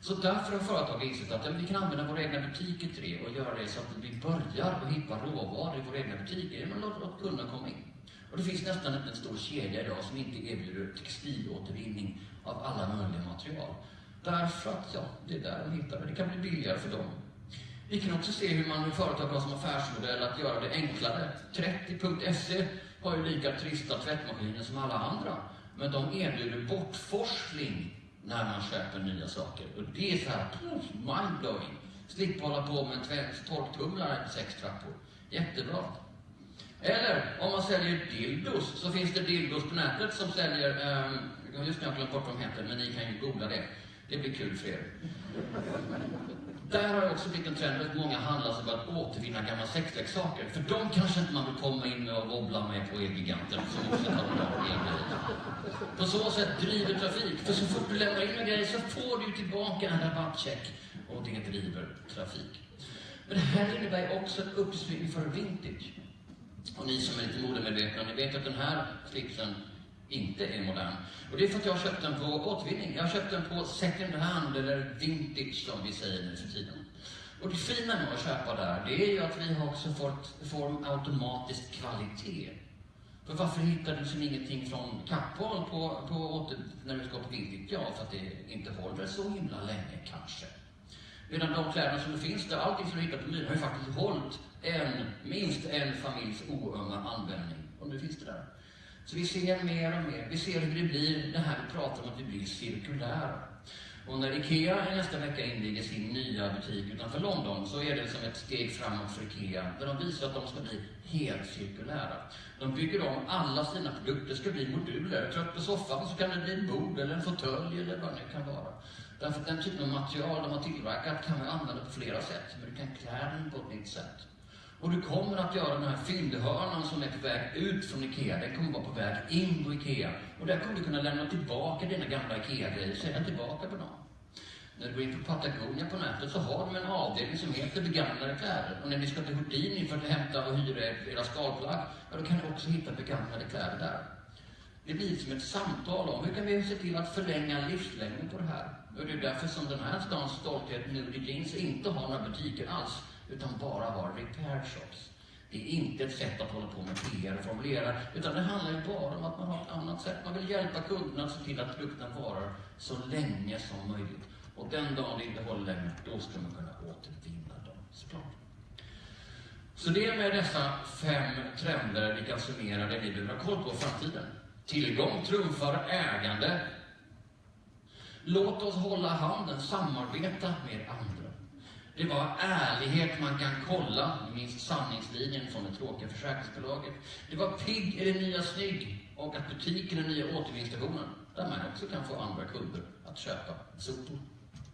Så därför har företag insett att ja, vi kan använda våra egna butiker till det och göra det så att vi börjar att hitta råvaror i våra egna butiker genom att låta kunderna komma in. Och det finns nästan inte en stor kedja idag som inte erbjuder textilåtervinning av alla möjliga material. Därför att, ja, det är där de hittar det. Det kan bli billigare för dem. Vi kan också se hur man i företag har som affärsmodell att göra det enklare. 30.se har ju lika trista tvättmaskiner som alla andra. Men de erbjuder bortforsling när man köper nya saker. Och det är så här, mindblowing. Slippa hålla på med en torktumlare sex trappor. Jättebra. Eller om man säljer dildos så finns det dildos på nätet som säljer, um, just nu har jag glömt bort vad de heter, men ni kan ju googla det. Det blir kul för er. Där har det också blivit en trend att många handlar som att återvinna gamla sexleksaker. För de kanske inte man vill komma in med och wobbla med på Elgiganten som också tar bra elgrejer. På så sätt driver trafik. För så fort du lämnar in en grej så får du tillbaka en rabattcheck och det driver trafik. Men det här innebär också ett uppsving för vintage. Och ni som är lite modemedvetna, ni vet att den här slipsen inte är modern. Och det är för att jag har köpt den på återvinning. Jag har köpt den på second hand, eller vintage som vi säger nu för tiden. Och det fina med att köpa där, det är ju att vi har också fått form automatisk kvalitet. För varför hittar du liksom ingenting från Kappahl på, på åter, när du ska på vintage? Ja, för att det inte håller så himla länge kanske. Medan de kläderna som finns där, allting som du hittar på Myren har ju faktiskt hållit en, minst en familjs oömma användning. Och nu finns det där. Så vi ser mer och mer. Vi ser hur det blir, det här vi pratar om att vi blir cirkulära. Och när IKEA nästa vecka inviger sin nya butik utanför London så är det som ett steg framåt för IKEA där de visar att de ska bli helt cirkulära. De bygger om alla sina produkter, ska bli moduler. Trött på soffan så kan det bli en bord eller en fåtölj eller vad det nu kan vara. Därför att den typen av material de har tillverkat kan man använda på flera sätt, men du kan klä den på ett nytt sätt. Och du kommer att göra den här fyndhörnan som är på väg ut från IKEA, den kommer vara på väg in på IKEA. Och där kommer du kunna lämna tillbaka dina gamla IKEA-grejer, sälja tillbaka på dem. När du går in på Patagonia på nätet så har de en avdelning som heter begagnade kläder. Och när ni ska till Houdini för att hämta och hyra era skalplagg, ja, då kan ni också hitta begagnade kläder där. Det blir som ett samtal om hur kan vi se till att förlänga livslängden på det här. Och det är därför som den här stans stolthet, Nudie Jeans, inte har några butiker alls utan bara vara repair shops. Det är inte ett sätt att hålla på med PR och formulera, utan det handlar ju bara om att man har ett annat sätt. Man vill hjälpa kunderna att se till att produkten varar så länge som möjligt. Och den dagen det inte håller längre, då ska man kunna återvinna dem såklart. Så det är med dessa fem trender vi kan summera det vi behöver ha koll på i framtiden. Tillgång trumfar ägande. Låt oss hålla handen, samarbeta med andra. Det var ärlighet man kan kolla, ni minns sanningslinjen från det tråkiga försäkringsbolaget. Det var pigg är det nya snygg och att butiken är den nya återvinningsstationen där man också kan få andra kunder att köpa sopor.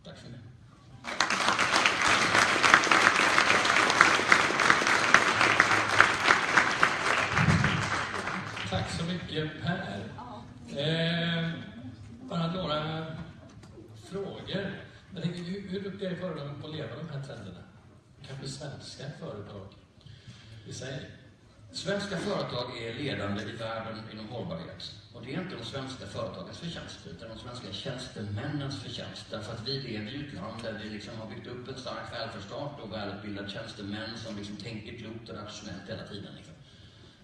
Tack så mycket. Tack så mycket Per. Eh, bara några frågor. Jag tänker, hur, hur duktiga är företagen på att leva de här trenderna? Kanske svenska företag i sig? Svenska företag är ledande i världen inom hållbarhet. Och det är inte de svenska företagens förtjänst, utan de svenska tjänstemännens förtjänst. Därför att vi lever i ett land där vi liksom har byggt upp en stark välfärdsstat och välutbildade tjänstemän som liksom tänker klokt och rationellt hela tiden. Liksom.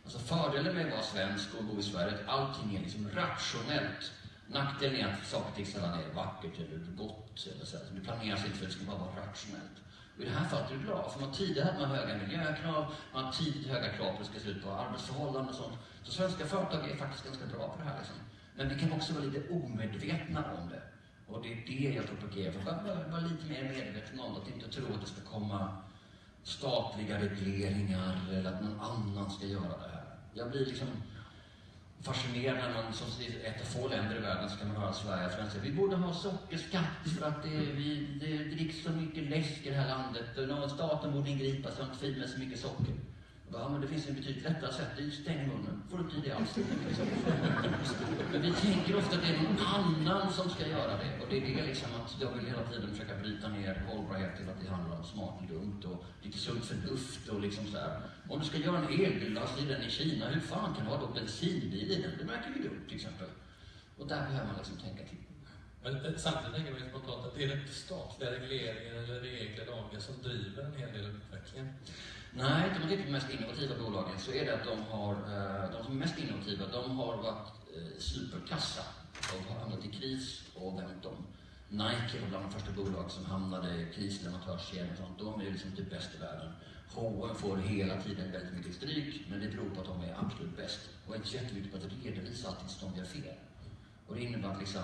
Alltså fördelen med att vara svensk och bo i Sverige är att allting är liksom rationellt. Nackdelen är att saker och ting sällan är vackert eller gott. Eller så. Det planeras inte för att det ska bara vara rationellt. Och I det här fallet är det bra, för man tidigare hade man höga miljökrav, man har tidigt höga krav på hur det ska se ut på arbetsförhållanden och sånt. Så svenska företag är faktiskt ganska bra på det här. Liksom. Men vi kan också vara lite omedvetna om det. Och det är det jag propagerar för. Bara, bara, lite mer medveten om det, att inte tro att det ska komma statliga regleringar eller att någon annan ska göra det här. Jag blir liksom fascinerande när man, som ett av få länder i världen, så kan man höra Sverige och svenskar. Vi borde ha sockerskatt för att det, vi, det dricks så mycket läsk i det här landet. Staten borde ingripa så att det inte med så mycket socker. Ja, men det finns en betydligt lättare sätt. Det är ju stäng munnen. Får du inte i det alls. Men vi tänker ofta att det är någon annan som ska göra det. Och det är det liksom att jag vill hela tiden försöka bryta ner hållbarhet till att det handlar om smart och dumt och lite sunt förnuft och liksom så här. Om du ska göra en elbil, lasta i den i Kina, hur fan kan du ha då bensinbil i den? Det märker vi dumt till exempel. Och där behöver man liksom tänka till. Men eh, samtidigt tänker man spontant att det är inte statliga regleringar eller regler, lagar som driver en hel del av utvecklingen. Nej, om man tittar på de typ mest innovativa bolagen så är det att de har, eh, de som är mest innovativa, de har varit eh, superkassa. De har hamnat i kris och vänt om. Nike var bland de första bolag som hamnade i kris, leverantörskedjan och sånt. De är ju liksom typ bäst i världen. H&M får hela tiden väldigt mycket stryk, men det beror på att de är absolut bäst. Och är inte så jätteviktigt på att redovisa allting som de gör fel. Och det innebär att liksom,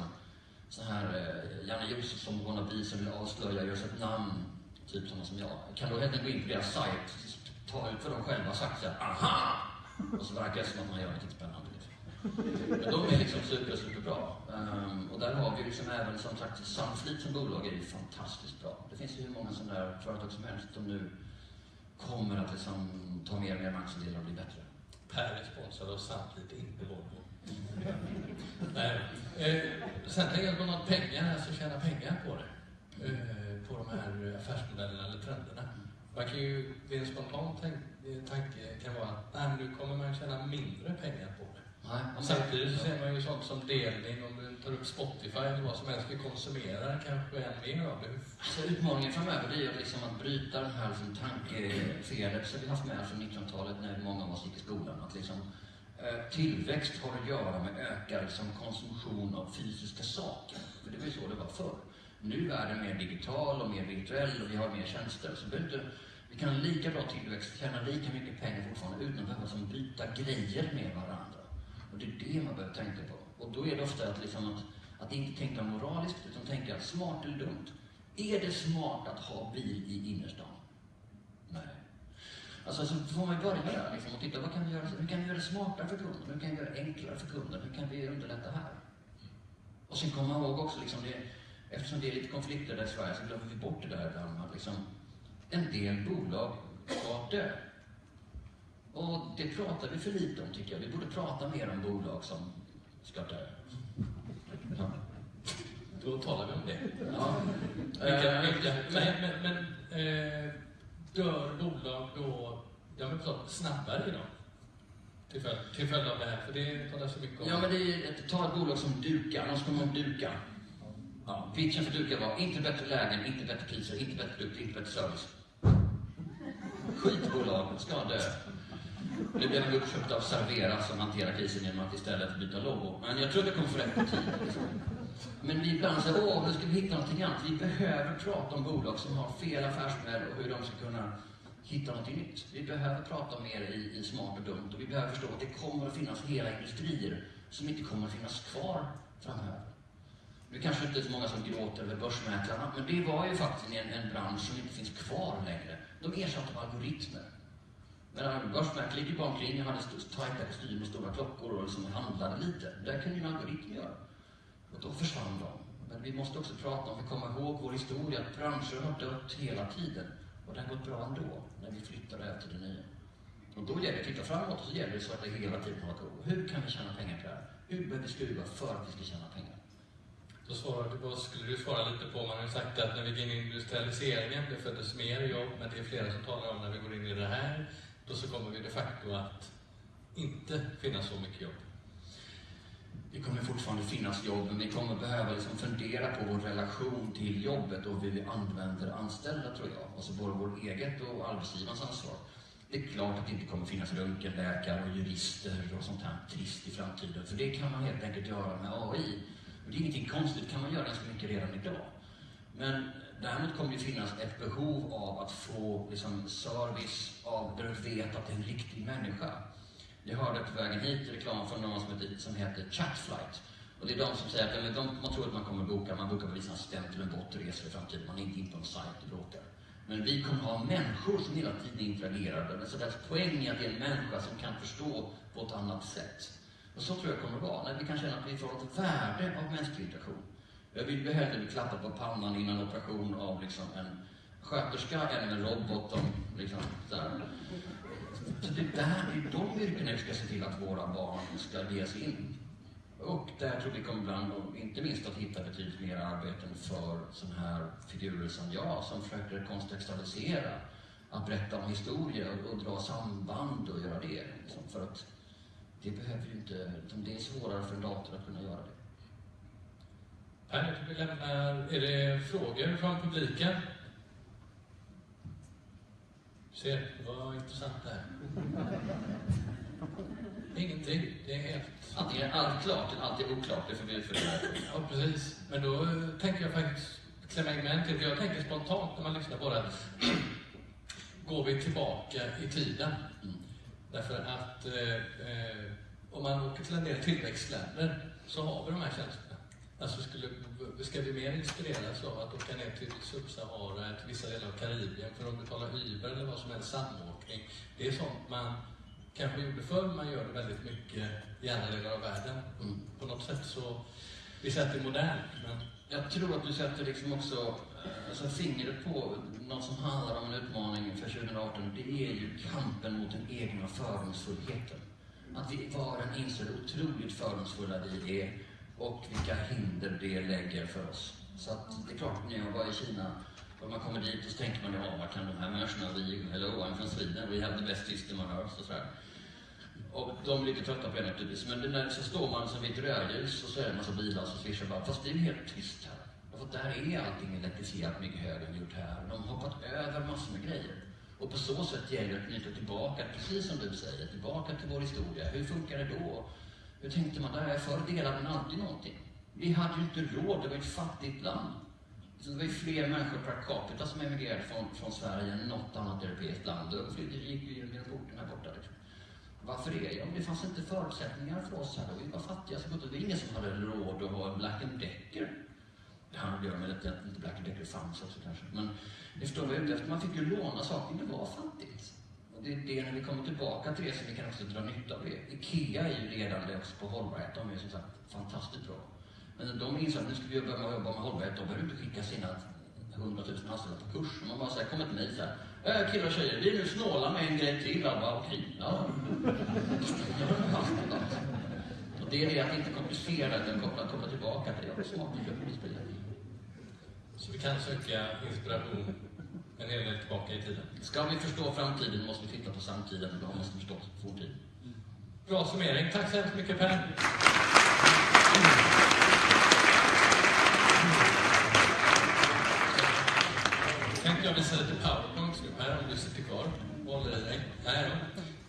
så här, eh, Janne Josefsson, wannabe som vill avslöja, gör sig ett namn, typ sådana som jag, kan då helt enkelt gå in på deras sajt, ta ut vad de själva har sagt, så här, aha! Och så verkar det som att man gör något spännande. Liksom. Men de är liksom super, superbra. Um, och där har vi liksom även som sagt Sunfleet som bolag är ju fantastiskt bra. Det finns ju hur många sådana där företag som helst som nu kommer att liksom ta mer och mer marknadsandelar och bli bättre. Per är sponsrad av Sunfleet, inte Volvo. Nej. Eh, sen tänker jag på något pengar, alltså tjäna pengar på det. Eh, på de här affärsmodellerna eller trenderna. Man kan ju, vid en spontan tanke kan vara att nej, nu kommer man tjäna mindre pengar på det. Nej, samtidigt så ser man ju sånt som delning, om du tar upp Spotify eller vad som helst, vi konsumerar kanske än mer av det. Så utmaningen framöver det är ju liksom att bryta den här liksom tankefelet som vi haft med från 1900-talet när många av oss gick i skolan. Att liksom, eh, tillväxt har att göra med ökad liksom, konsumtion av fysiska saker. För det var ju så det var förr. Nu är världen mer digital och mer virtuell och vi har mer tjänster. Så vi, inte, vi kan ha lika bra tillväxt, tjäna lika mycket pengar fortfarande utan att behöva byta grejer med varandra. Och det är det man behöver tänka på. Och då är det ofta att, liksom att, att inte tänka moraliskt, utan tänka smart eller dumt. Är det smart att ha bil i innerstan? Nej. Alltså så får man ju börja där liksom, och titta, vad kan vi göra, hur kan vi göra det smartare för kunden? Hur kan vi göra det enklare för kunden? Hur kan vi underlätta här? Och sen kommer man ihåg också, liksom det, eftersom det är lite konflikter där i Sverige, så glömmer vi bort det där liksom, en del bolag ska dö. Och det pratar vi för lite om, tycker jag. Vi borde prata mer om bolag som ska dö. Ja. Då talar vi om det. Ja. Vilka, Eh, vilka, men men, men eh, dör bolag då, jag vill förstå, snabbare idag? Till följd, till följd av det här, för det talas så mycket om. Ja, men det är ett, ta ett bolag som Duka, annars kommer de Duka. Ja, pitchen för Duka var inte bättre lägen, inte bättre priser, inte bättre produkter, inte bättre service. Skitbolag ska dö. Nu blev de uppköpta av Servera som hanterar krisen genom att istället byta logo. Men jag tror det kommer få rätt på tid. Liksom. Men vi ibland säger, åh, nu ska vi hitta någonting annat. Vi behöver prata om bolag som har fel affärsmodell och hur de ska kunna hitta någonting nytt. Vi behöver prata mer i, i smart och dumt och vi behöver förstå att det kommer att finnas hela industrier som inte kommer att finnas kvar framöver. Nu kanske inte är så många som gråter över börsmäklarna, men det var ju faktiskt en, en bransch som inte finns kvar längre. De ersatte av algoritmer. När börsmäklare gick ju bara omkring och hade tajta kostymer och stora klockor och liksom handlade lite. Det kunde ju en algoritm göra. Och då försvann de. Men vi måste också prata om, för att komma ihåg vår historia, att branscher har dött hela tiden. Och det har gått bra ändå, när vi flyttar över till det nya. Och då gäller det att titta framåt och så gäller det så att det hela tiden håller koll. Hur kan vi tjäna pengar på det här? Hur behöver vi skruva för att vi ska tjäna pengar? Då, svarade, då skulle du svara lite på, man har ju sagt att när vi går in i industrialiseringen, det föddes mer jobb, men det är flera som talar om när vi går in i det här, då så kommer vi de facto att inte finnas så mycket jobb. Det kommer fortfarande finnas jobb, men vi kommer behöva liksom fundera på vår relation till jobbet och hur vi använder anställda, tror jag. Alltså både vårt eget och arbetsgivarens ansvar. Det är klart att det inte kommer finnas röntgenläkare och jurister och sånt här trist i framtiden, för det kan man helt enkelt göra med AI. Och det är ingenting konstigt, det kan man göra ganska mycket redan idag. Men däremot kommer det finnas ett behov av att få liksom, service av där du vet att det är en riktig människa. Jag hörde på vägen hit reklam från någon som heter, som heter Chatflight. Och det är de som säger att de, man tror att man kommer boka, man bokar på vissa assistent eller en bot och reser i framtiden, man är inte in på en sajt och bråkar. Men vi kommer ha människor som hela tiden interagerar. Så deras poäng är att det är en människa som kan förstå på ett annat sätt. Och så tror jag det kommer att vara, när vi kan känna att vi får ett värde av mänsklig interaktion. Jag vill ju hellre bli klappad på pannan innan operation av liksom en sköterska än en robot Om, liksom så här. Så det är där, det är de yrkena vi ska se till att våra barn ska ges in. Och där tror vi kommer bland och inte minst att hitta betydligt mer arbeten för sådana här figurer som jag, som försöker kontextualisera, att berätta om historia och, och dra samband och göra det. Liksom, för att det behöver ju inte, utan det är svårare för en dator att kunna göra det. Per, vi lämnar... Är det frågor från publiken? Ser, det var intressant det här. Ingenting. Det är helt... Antingen är allt klart eller allt är oklart, det får vi utvärdera. Ja, precis. Men då eh, tänker jag faktiskt klämma in en till. För jag tänker spontant när man lyssnar på det. Går vi tillbaka i tiden? Mm. Därför att eh, eh, om man åker till en del tillväxtländer så har vi de här tjänsterna. Alltså skulle, ska vi mer inspireras av att åka ner till Subsahara, till vissa delar av Karibien för att betala Uber eller vad som helst, samåkning. Det är sånt man kanske gjorde förr, man gör det väldigt mycket i andra delar av världen. Mm. På något sätt så, vi säger att det är modernt, men Jag tror att du sätter liksom också alltså fingret på något som handlar om en utmaning för 2018. Det är ju kampen mot den egna fördomsfullheten. Att vi var och en inser hur otroligt fördomsfulla vi är och vilka hinder det lägger för oss. Så att det är klart, när jag var i Kina och man kommer dit och så tänker man, ja, vad kan de här människorna, vi, hello, I'm from Sweden, we have the best system on earth och sådär. Och de är lite trötta på det naturligtvis. Men när, så står man som vid ett rödljus och så är det en massa bilar som svischar bara. Fast det är ju helt tyst här och där är allting elektrifierat mycket högre än gjort här. De har hoppat över massor med grejer. Och på så sätt gäller det att knyta tillbaka, precis som du säger, tillbaka till vår historia. Hur funkar det då? Hur tänkte man där? Förr delade man alltid någonting. Vi hade ju inte råd, det var ett fattigt land. Så det var ju fler människor per capita som emigrerade från, från Sverige än något annat europeiskt land. Och det gick ju genom porten här borta. Liksom. Varför det? Ja, det fanns inte förutsättningar för oss här. då. Vi var fattiga. Så det var ingen som hade råd att ha en Black Decker. Det har att göra med att inte Black Decker fanns också kanske. Men ni förstår vad jag är ute efter. Man fick ju låna saker. Det var fattigt. Och det är det när vi kommer tillbaka till det som vi kan också dra nytta av det. Ikea är ju ledande också på hållbarhet. De är som sagt fantastiskt bra. Men de inser att nu ska vi börja med jobba med hållbarhet. De behöver inte skicka sina 100 000 anställda på kurs. Man bara säger, kommer till mig så här. Äh, killar och tjejer, vi är nu snåla med en grej till. Alla bara, okej. Ja. Och det är det att inte komplicera utan koppla, koppla tillbaka till det. Smart så vi kan söka inspiration en hel del tillbaka i tiden. Ska vi förstå framtiden måste vi titta på samtiden, och då måste vi förstå fortiden. Bra summering. Tack så hemskt mycket Per. Tänkte jag visa lite powerpoints nu Per, om du sitter kvar och håller i dig. Här.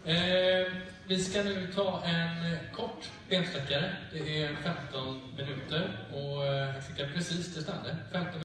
Eh, vi ska nu ta en kort bensträckare. Det är 15 minuter och eh, jag fick precis det stämde. 15